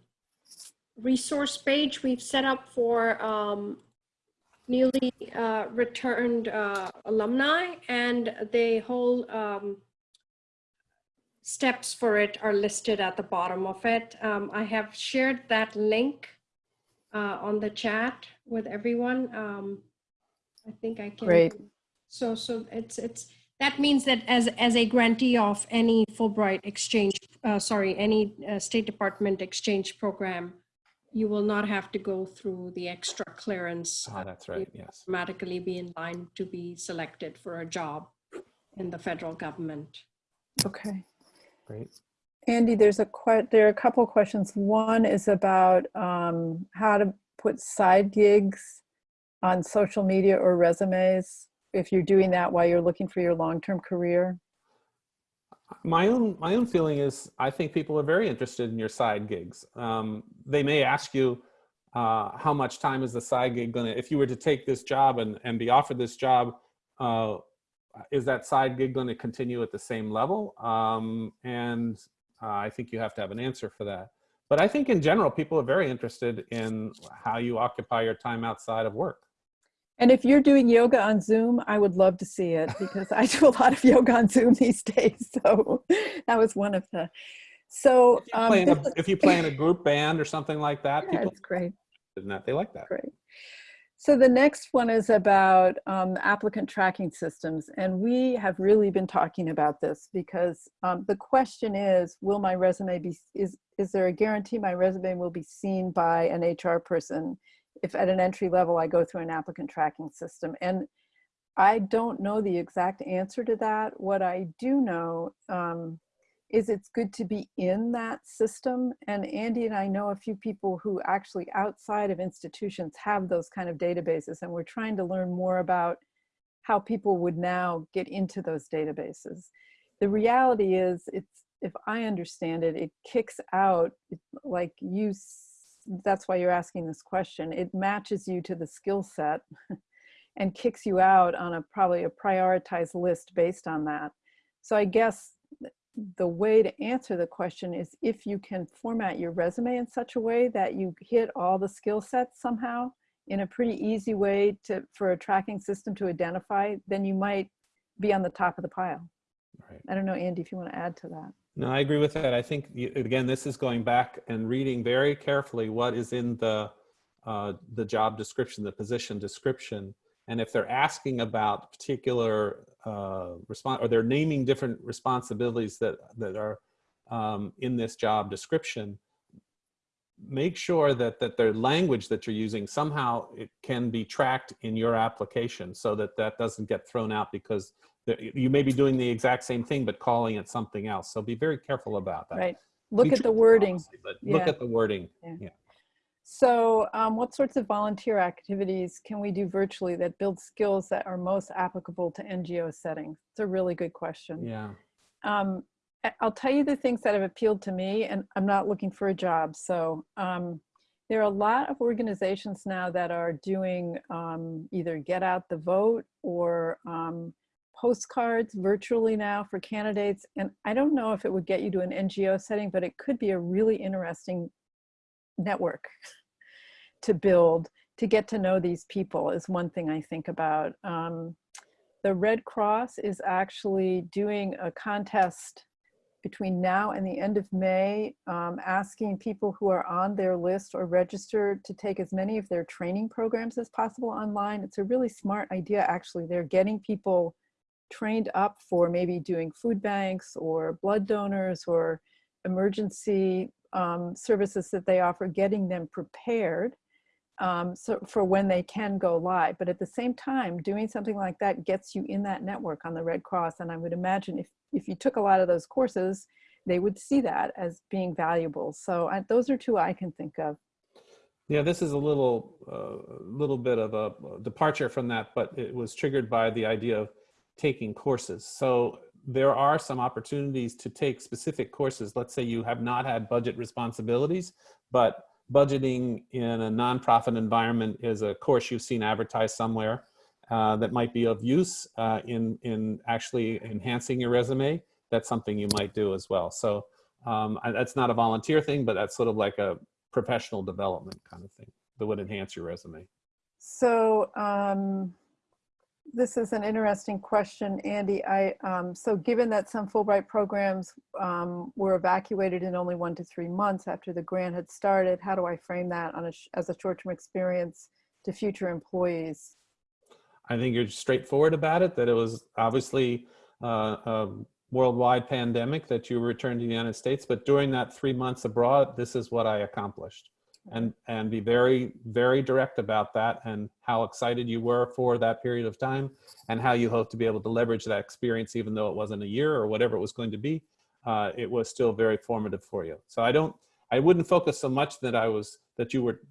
resource page we've set up for, um, newly, uh, returned, uh, alumni and the whole, um, steps for it are listed at the bottom of it. Um, I have shared that link, uh, on the chat with everyone. Um, I think I can. Great. So, so it's, it's, that means that as, as a grantee of any Fulbright exchange, uh, sorry, any uh, State Department exchange program, you will not have to go through the extra clearance, Oh, that's right. Yes. automatically be in line to be selected for a job in the federal government. Okay. Great. Andy, there's a que, there are a couple of questions. One is about um, how to put side gigs on social media or resumes if you're doing that while you're looking for your long-term career. My own my own feeling is I think people are very interested in your side gigs. Um, they may ask you uh, how much time is the side gig going to. If you were to take this job and and be offered this job, uh, is that side gig going to continue at the same level? Um, and uh, I think you have to have an answer for that. But I think in general, people are very interested in how you occupy your time outside of work. And if you're doing yoga on Zoom, I would love to see it because I do a lot of yoga on Zoom these days. So that was one of the, so. If you um, play in a, if you play in a group band or something like that, Yeah, people great. in that they like that. Great. So the next one is about um, applicant tracking systems. And we have really been talking about this because um, the question is, will my resume be, is, is there a guarantee my resume will be seen by an HR person if at an entry level I go through an applicant tracking system? And I don't know the exact answer to that. What I do know um, is it's good to be in that system. And Andy and I know a few people who actually outside of institutions have those kind of databases. And we're trying to learn more about how people would now get into those databases. The reality is it's, if I understand it, it kicks out like you, that's why you're asking this question. It matches you to the skill set and kicks you out on a probably a prioritized list based on that. So I guess the way to answer the question is if you can format your resume in such a way that you hit all the skill sets somehow in a pretty easy way to for a tracking system to identify, then you might be on the top of the pile. Right. I don't know, Andy, if you want to add to that. No, I agree with that. I think, again, this is going back and reading very carefully what is in the, uh, the job description, the position description. And if they're asking about particular uh, response, or they're naming different responsibilities that, that are um, in this job description, make sure that, that their language that you're using somehow it can be tracked in your application so that that doesn't get thrown out because you may be doing the exact same thing but calling it something else. So be very careful about that. Right. Look at treat the wording. look at the wording. Yeah. So um, what sorts of volunteer activities can we do virtually that build skills that are most applicable to NGO settings? It's a really good question. Yeah. um, I'll tell you the things that have appealed to me, and I'm not looking for a job. So um, there are a lot of organizations now that are doing um, either get out the vote or um, postcards virtually now for candidates. And I don't know if it would get you to an NGO setting, but it could be a really interesting network to build to get to know these people is one thing I think about. Um, the Red Cross is actually doing a contest between now and the end of May, um, asking people who are on their list or registered to take as many of their training programs as possible online. It's a really smart idea, actually. They're getting people trained up for maybe doing food banks or blood donors or emergency um, services that they offer, getting them prepared um, so for when they can go live. But at the same time, doing something like that gets you in that network on the Red Cross. And I would imagine if, if you took a lot of those courses, they would see that as being valuable. So I, those are two I can think of. Yeah, this is a little, uh, little bit of a departure from that, but it was triggered by the idea of taking courses. So there are some opportunities to take specific courses. Let's say you have not had budget responsibilities, but budgeting in a nonprofit environment is a course you've seen advertised somewhere uh, that might be of use uh, in, in actually enhancing your resume. That's something you might do as well. So um, that's not a volunteer thing, but that's sort of like a professional development kind of thing that would enhance your resume. So um, this is an interesting question, Andy. I um, so given that some Fulbright programs um, were evacuated in only one to three months after the grant had started, how do I frame that on a, as a short-term experience to future employees? I think you're straightforward about it, that it was obviously uh, a worldwide pandemic that you returned to the United States, but during that three months abroad, this is what I accomplished. And, and be very, very direct about that and how excited you were for that period of time and how you hope to be able to leverage that experience, even though it wasn't a year or whatever it was going to be, uh, it was still very formative for you. So I don't, I wouldn't focus so much that I was, that you were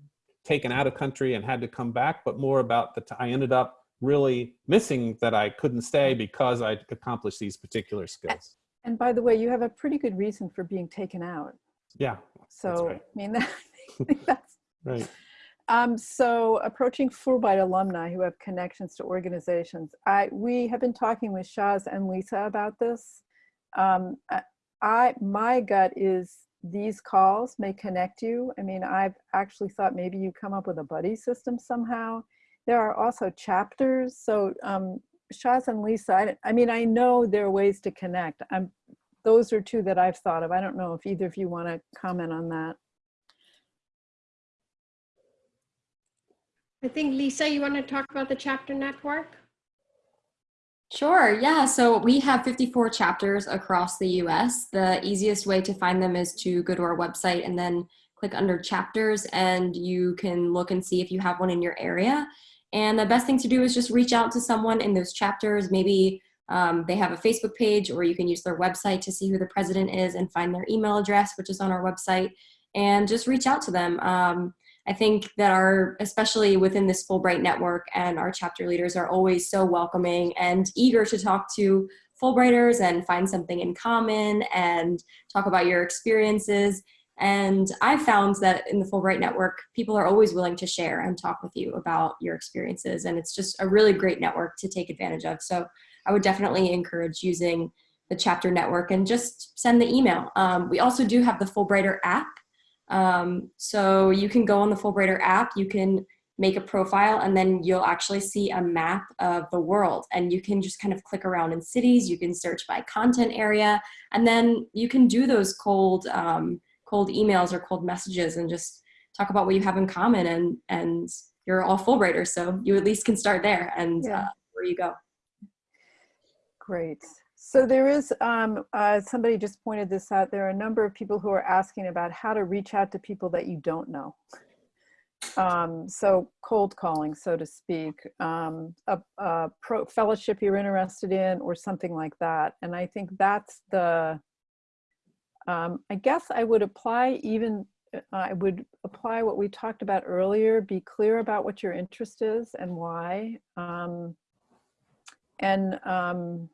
taken out of country and had to come back, but more about that I ended up really missing that I couldn't stay because I accomplished these particular skills. And by the way, you have a pretty good reason for being taken out. Yeah, So right. I mean, think that's right. Um, so approaching Fulbright alumni who have connections to organizations, I we have been talking with Shaz and Lisa about this. Um, I, my gut is these calls may connect you. I mean, I've actually thought maybe you come up with a buddy system somehow. There are also chapters. So um, Shaz and Lisa, I, I mean, I know there are ways to connect. I'm those are two that I've thought of. I don't know if either of you want to comment on that. I think Lisa, you want to talk about the chapter network? Sure, yeah. So we have 54 chapters across the US. The easiest way to find them is to go to our website and then click under chapters, and you can look and see if you have one in your area. And the best thing to do is just reach out to someone in those chapters. Maybe um, they have a Facebook page, or you can use their website to see who the president is and find their email address, which is on our website, and just reach out to them. Um, I think that our, especially within this Fulbright network and our chapter leaders are always so welcoming and eager to talk to Fulbrighters and find something in common and talk about your experiences. And I've found that in the Fulbright network, people are always willing to share and talk with you about your experiences. And it's just a really great network to take advantage of. So I would definitely encourage using the chapter network and just send the email. Um, we also do have the Fulbrighter app. Um, so you can go on the Fulbrighter app, you can make a profile, and then you'll actually see a map of the world. And you can just kind of click around in cities, you can search by content area, and then you can do those cold, um, cold emails or cold messages and just talk about what you have in common. And, and you're all Fulbrighters, so you at least can start there and Yeah. uh, where you go. Great. So there is, um, uh, somebody just pointed this out, there are a number of people who are asking about how to reach out to people that you don't know. Um, so cold calling, so to speak, um, a, a pro fellowship you're interested in or something like that. And I think that's the, um, I guess I would apply even, uh, I would apply what we talked about earlier, be clear about what your interest is and why. Um, and um,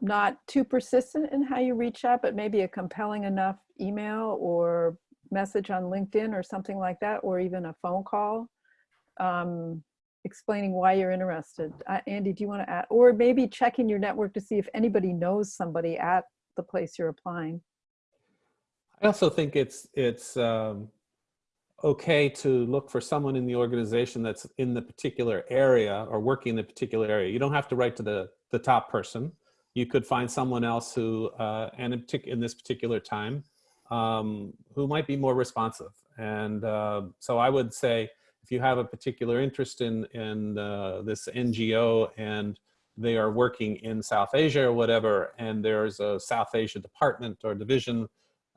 not too persistent in how you reach out, but maybe a compelling enough email or message on LinkedIn or something like that, or even a phone call um, explaining why you're interested. Uh, Andy, do you want to add, or maybe checking your network to see if anybody knows somebody at the place you're applying? I also think it's it's um, okay to look for someone in the organization that's in the particular area or working in the particular area. You don't have to write to the the top person. You could find someone else who, uh, and in, in this particular time, um, who might be more responsive. And uh, so I would say, if you have a particular interest in in uh, this NGO and they are working in South Asia or whatever, and there's a South Asia department or division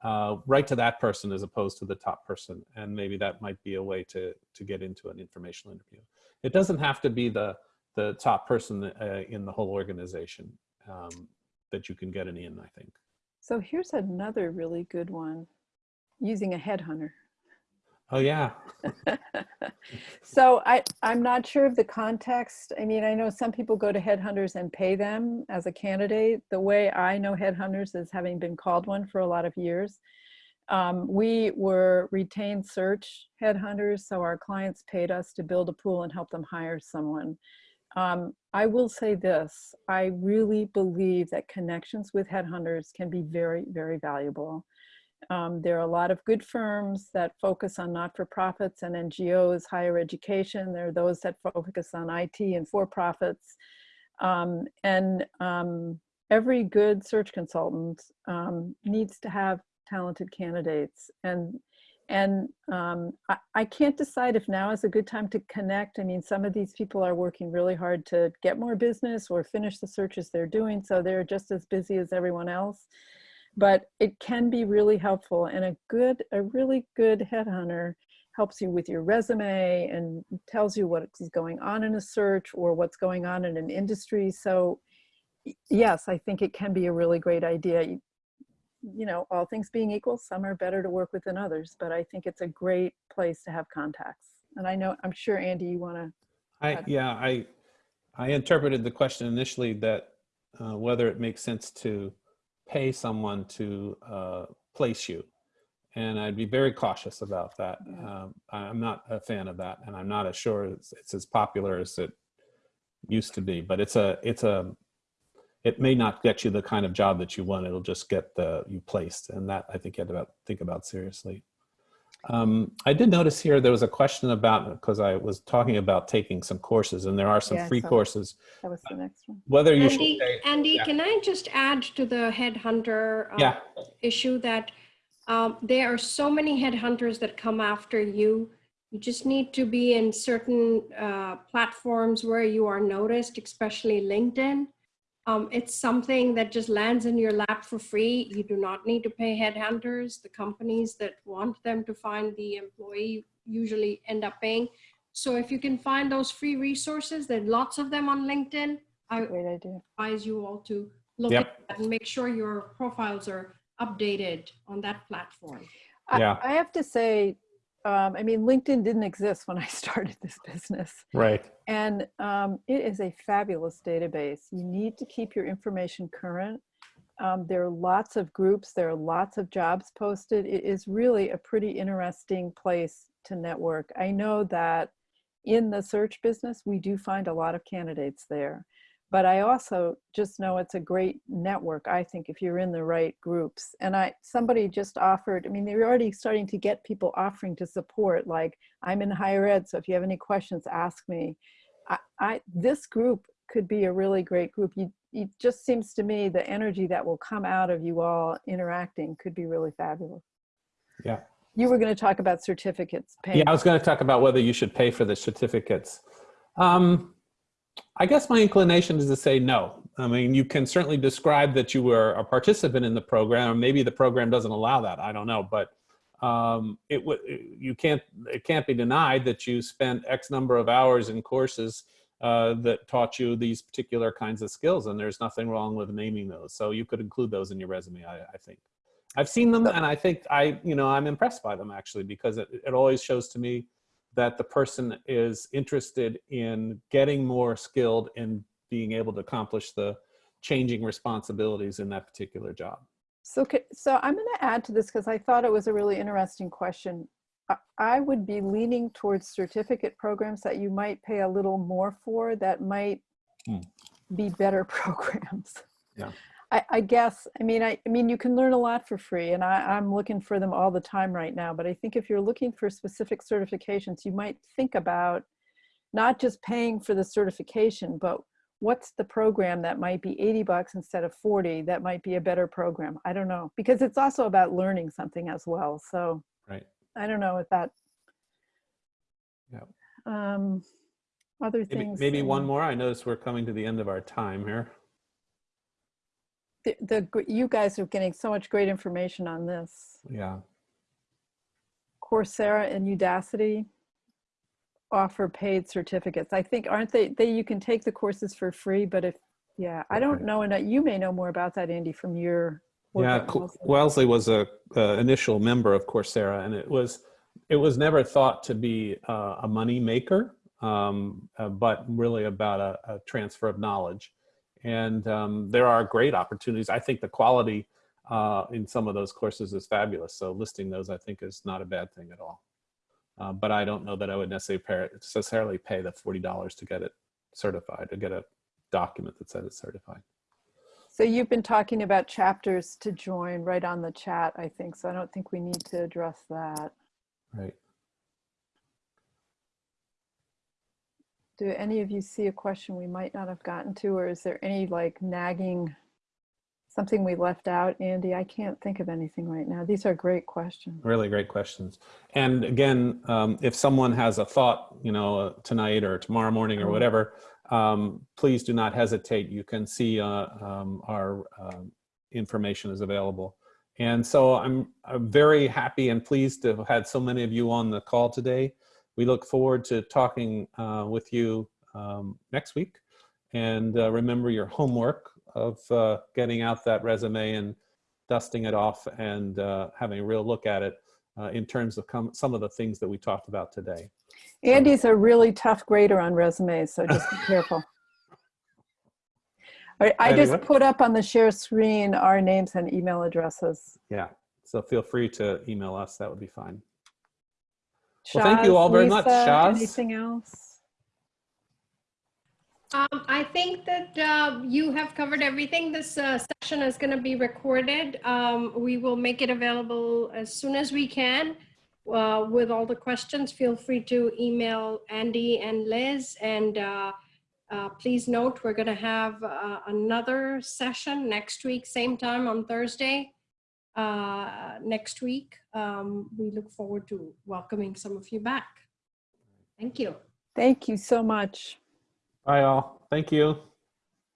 uh, right to that person as opposed to the top person. And maybe that might be a way to, to get into an informational interview. It doesn't have to be the, the top person uh, in the whole organization um, that you can get an in, I think. So here's another really good one, using a headhunter. Oh yeah, so I, I'm not sure of the context. I mean, I know some people go to headhunters and pay them as a candidate. The way I know headhunters is having been called one for a lot of years. Um, we were retained search headhunters, so our clients paid us to build a pool and help them hire someone. Um, I will say this, I really believe that connections with headhunters can be very, very valuable. Um, there are a lot of good firms that focus on not-for-profits and NGOs, higher education. There are those that focus on IT and for-profits. Um, and um, every good search consultant um, needs to have talented candidates. And, and um, I, I can't decide if now is a good time to connect. I mean, some of these people are working really hard to get more business or finish the searches they're doing. So they're just as busy as everyone else but it can be really helpful and a good a really good headhunter helps you with your resume and tells you what is going on in a search or what's going on in an industry so yes i think it can be a really great idea you, know all things being equal some are better to work with than others but i think it's a great place to have contacts and i know i'm sure andy you want to I yeah I I interpreted the question initially that uh, whether it makes sense to pay someone to uh, place you. And I'd be very cautious about that. Um, I'm not a fan of that, and I'm not as sure it's, it's as popular as it used to be. But it's a, it's a, it may not get you the kind of job that you want. It'll just get the you placed, and that I think you have to think about seriously. Um, I did notice here there was a question about because I was talking about taking some courses, and there are some Yeah, free saw courses. that was the next one Whether you Andy, should pay, Andy, yeah. can I just add to the headhunter uh, yeah, issue that um, there are so many headhunters that come after you. You just need to be in certain uh, platforms where you are noticed, especially LinkedIn. Um, it's something that just lands in your lap for free. You do not need to pay headhunters. The companies that want them to find the employee usually end up paying. So if you can find those free resources, there are lots of them on LinkedIn. I great idea advise you all to look Yep. at that and make sure your profiles are updated on that platform. I- Yeah. I, have to say um, i mean linkedin didn't exist when i started this business right. And um, it is a fabulous database. You need to keep your information current. Um, there are lots of groups, there are lots of jobs posted. It is really a pretty interesting place to network. I know that in the search business, we do find a lot of candidates there. But I also just know it's a great network, I think, if you're in the right groups. And I somebody just offered, I mean, they're already starting to get people offering to support, like, I'm in higher ed, so if you have any questions, ask me. I, I this group could be a really great group. You, it just seems to me the energy that will come out of you all interacting could be really fabulous. Yeah. You were going to talk about certificates. Paying. Yeah, I was going to talk about whether you should pay for the certificates. Um, I guess my inclination is to say no. I mean, you can certainly describe that you were a participant in the program, maybe the program doesn't allow that. I don't know, but um, it would you can't it can't be denied that you spent X number of hours in courses uh, that taught you these particular kinds of skills, and there's nothing wrong with naming those. So you could include those in your resume. I, I think I've seen them, and I think I you know I'm impressed by them actually because it, it always shows to me that the person is interested in getting more skilled in being able to accomplish the changing responsibilities in that particular job. So, so I'm going to add to this because I thought it was a really interesting question. I- would be leaning towards certificate programs that you might pay a little more for that might Hmm. be better programs. Yeah. I, I guess, I mean, I, I mean, you can learn a lot for free and I, I'm looking for them all the time right now. But I think if you're looking for specific certifications, you might think about not just paying for the certification, but what's the program that might be 80 bucks instead of 40 that might be a better program i don't know because it's also about learning something as well so Right. i don't know if that Yeah. um other Maybe, things maybe one more. I notice we're coming to the end of our time here. The, the you guys are getting so much great information on this. Yeah. Coursera and Udacity offer paid certificates. I think, aren't they, they, you can take the courses for free, but if, yeah, I don't know, and you may know more about that, Andy, from your work. Yeah, Wellesley. Was a, a initial member of Coursera, and it was it was never thought to be uh, a money maker, um, uh, but really about a, a transfer of knowledge. And um, there are great opportunities. I think the quality uh, in some of those courses is fabulous. So listing those, I think, is not a bad thing at all. Uh, but I don't know that I would necessarily pay, necessarily pay the forty dollars to get it certified, to get a document that says it's certified. So you've been talking about chapters to join right on the chat, I think, so I don't think we need to address that. Right. Do any of you see a question we might not have gotten to, or is there any like nagging, something we left out, Andy? I can't think of anything right now. These are great questions. Really great questions. And again, um, if someone has a thought, you know, uh, tonight or tomorrow morning or Mhm. whatever, um, please do not hesitate. You can see uh, um, our um information is available. And so I'm, I'm very happy and pleased to have had so many of you on the call today. We look forward to talking uh, with you um, next week. And uh, remember your homework of uh, getting out that resume and dusting it off and uh, having a real look at it uh, in terms of some of the things that we talked about today. Andy's a really tough grader on resumes, so just be careful. I, I just put up on the share screen our names and email addresses. Yeah. So feel free to email us. That would be fine. Well, thank you all very much, Shaz. Anything else? Um, I think that uh, you have covered everything. This uh, session is going to be recorded. Um, we will make it available as soon as we can. Uh, with all the questions, feel free to email Andy and Liz. And uh, uh, please note, we're going to have uh, another session next week, same time on Thursday. Uh, next week, um, we look forward to welcoming some of you back. Thank you. Thank you so much. Bye all. Thank you.